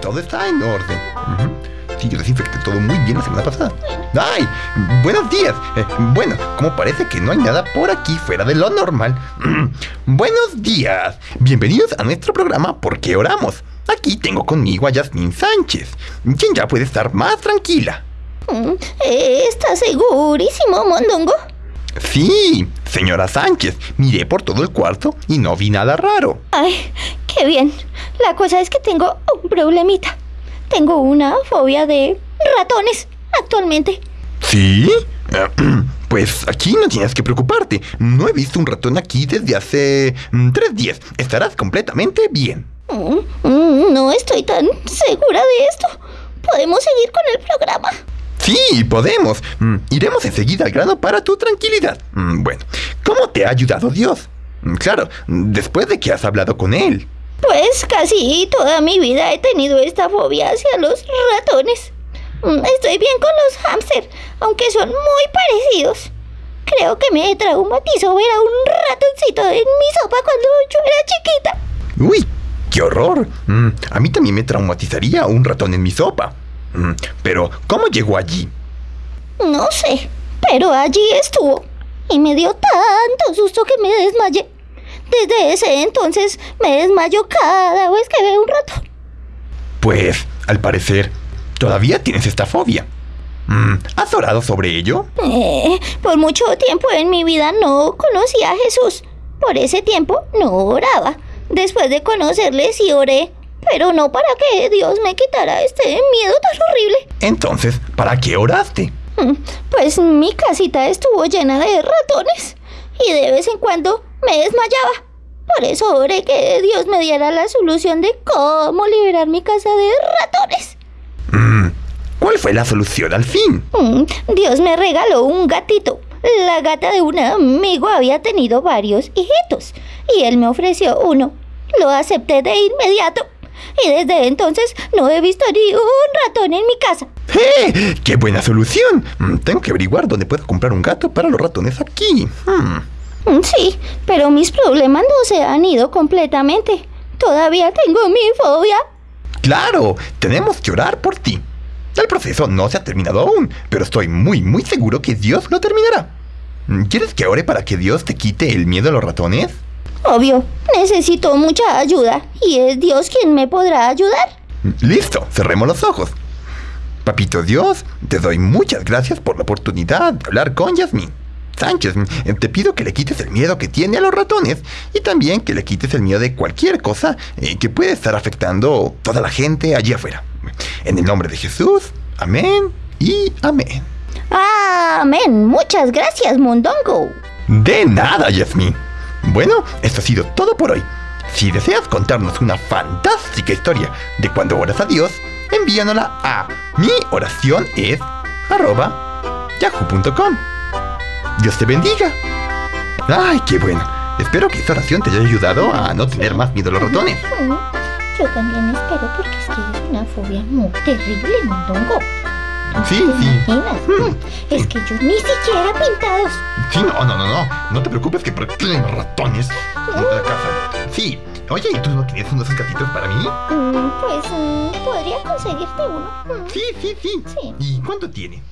todo está en orden. Sí, yo desinfecté todo muy bien la semana pasada. ¡Ay! Buenos días. Eh, bueno, como parece que no hay nada por aquí fuera de lo normal. Buenos días. Bienvenidos a nuestro programa ¿Por qué oramos? Aquí tengo conmigo a Yasmín Sánchez, quien ya puede estar más tranquila. Mm, ¿Estás segurísimo, Mondongo? Sí, señora Sánchez, miré por todo el cuarto y no vi nada raro. Ay, qué bien. La cosa es que tengo un problemita. Tengo una fobia de ratones actualmente. ¿Sí? Pues aquí no tienes que preocuparte. No he visto un ratón aquí desde hace mm, tres días. Estarás completamente bien. Mm, mm, No estoy tan segura de esto. ¿Podemos seguir con el programa? Sí, podemos. Mm, Iremos enseguida al grano para tu tranquilidad. Mm, Bueno, ¿cómo te ha ayudado Dios? Mm, Claro, después de que has hablado con él. Pues casi toda mi vida he tenido esta fobia hacia los ratones. Estoy bien con los hámster, aunque son muy parecidos. Creo que me traumatizó ver a un ratoncito en mi sopa cuando yo era chiquita. Uy, qué horror. A mí también me traumatizaría un ratón en mi sopa. Pero, ¿cómo llegó allí? No sé, pero allí estuvo. Y me dio tanto susto que me desmayé. Desde ese entonces me desmayo cada vez que veo un ratón. Pues, al parecer, todavía tienes esta fobia. Mm, ¿Has orado sobre ello? Eh, por mucho tiempo en mi vida no conocí a Jesús. Por ese tiempo no oraba. Después de conocerle sí oré, pero no para que Dios me quitara este miedo tan horrible. Entonces, ¿para qué oraste? Mm, Pues mi casita estuvo llena de ratones y de vez en cuando me desmayaba. Por eso oré que Dios me diera la solución de cómo liberar mi casa de ratones. Mm, ¿Cuál fue la solución al fin? Mm, Dios me regaló un gatito. La gata de un amigo había tenido varios hijitos y él me ofreció uno. Lo acepté de inmediato y desde entonces no he visto ni un ratón en mi casa. ¡Eh! ¡Qué buena solución! Mm, Tengo que averiguar dónde puedo comprar un gato para los ratones aquí. Hmm. Mm, Sí, pero mis problemas no se han ido completamente. Todavía tengo mi fobia. Claro, tenemos que orar por ti. El proceso no se ha terminado aún, pero estoy muy, muy seguro que Dios lo terminará. ¿Quieres que ore para que Dios te quite el miedo a los ratones? Obvio, necesito mucha ayuda y es Dios quien me podrá ayudar. Listo, cerremos los ojos. Papito Dios, te doy muchas gracias por la oportunidad de hablar con Yasmín. Sánchez, mm, te pido que le quites el miedo que tiene a los ratones y también que le quites el miedo de cualquier cosa eh, que puede estar afectando toda la gente allí afuera. En el nombre de Jesús, amén y amén. Amén. Muchas gracias, Mondongo. De nada, Yasmín. Bueno, esto ha sido todo por hoy. Si deseas contarnos una fantástica historia de cuando oras a Dios, envíanosla a mi oración yahoo.com. Dios te bendiga. Ay, qué bueno. Espero que esta oración te haya ayudado a no tener más miedo a los ratones. Yo también espero porque es que es una fobia muy terrible, Mondongo. ¿No Sí, sí. imaginas? Es que yo ni siquiera pintados. Sí, no, no, no, no. No te preocupes que hay ratones en la casa. Sí. Oye, ¿y tú no tienes unos gatitos para mí? Mm, Pues mm, podría conseguirte uno. Mm, Sí, sí, sí. Sí. ¿Y cuánto tiene?